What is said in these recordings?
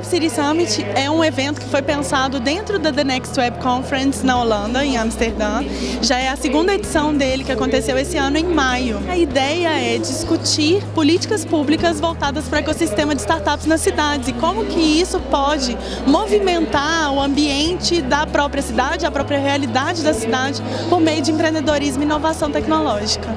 Startup City Summit é um evento que foi pensado dentro da The Next Web Conference na Holanda, em Amsterdã. Já é a segunda edição dele que aconteceu esse ano em maio. A ideia é discutir políticas públicas voltadas para o ecossistema de startups nas cidades e como que isso pode movimentar o ambiente da própria cidade, a própria realidade da cidade por meio de empreendedorismo e inovação tecnológica.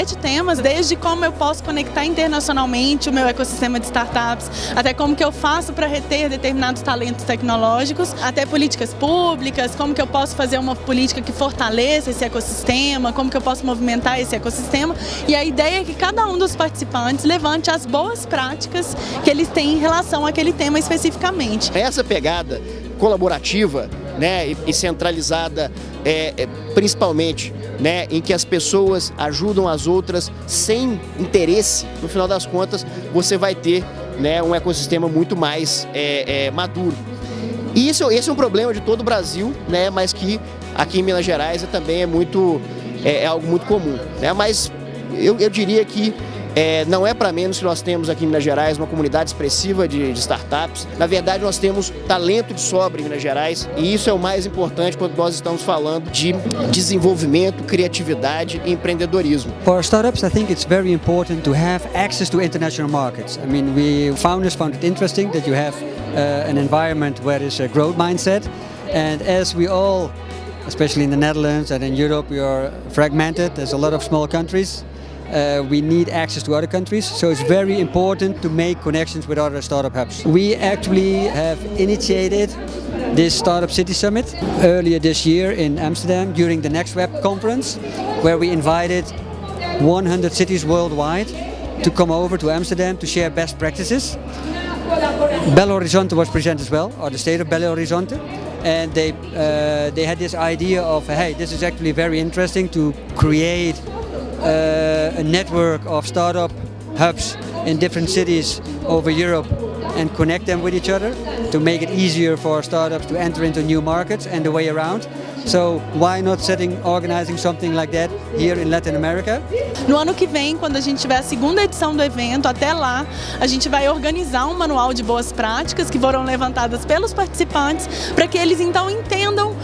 Sete temas, desde como eu posso conectar internacionalmente o meu ecossistema de startups, até como que eu faço para reter determinados talentos tecnológicos, até políticas públicas, como que eu posso fazer uma política que fortaleça esse ecossistema, como que eu posso movimentar esse ecossistema. E a ideia é que cada um dos participantes levante as boas práticas que eles têm em relação àquele tema especificamente. Essa pegada colaborativa né, e centralizada é, é, principalmente né, em que as pessoas ajudam as outras sem interesse, no final das contas você vai ter né, um ecossistema muito mais é, é, maduro. E isso, esse é um problema de todo o Brasil, né, mas que aqui em Minas Gerais também é, muito, é, é algo muito comum. Né, mas eu, eu diria que é, não é para menos que nós temos aqui em Minas Gerais uma comunidade expressiva de, de, startups. Na verdade, nós temos talento de sobra em Minas Gerais e isso é o mais importante quando nós estamos falando de desenvolvimento, criatividade e empreendedorismo. For startups, I think it's very important to have access to international markets. I mean, we founders found it interesting that you have uh, an environment where there's a growth mindset and as we all especially in the Netherlands and in Europe, we are fragmented. There's a lot of small countries uh, we need access to other countries, so it's very important to make connections with other startup hubs. We actually have initiated this Startup City Summit earlier this year in Amsterdam during the Next Web conference, where we invited 100 cities worldwide to come over to Amsterdam to share best practices. Belo Horizonte was present as well, or the state of Belo Horizonte, and they uh, they had this idea of hey, this is actually very interesting to create uh, a network of startup hubs in different cities over Europe and connect them with each other to make it easier for startups to enter into new markets and the way around. So why not setting, organizing something like that here in Latin America? No ano que vem, quando a gente tiver a segunda edição do evento, até lá, a gente vai organizar um manual de boas práticas que foram levantadas pelos participantes para que eles então entendam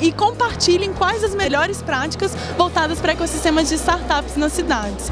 e compartilhem quais as melhores práticas voltadas para ecossistemas de startups nas cidades.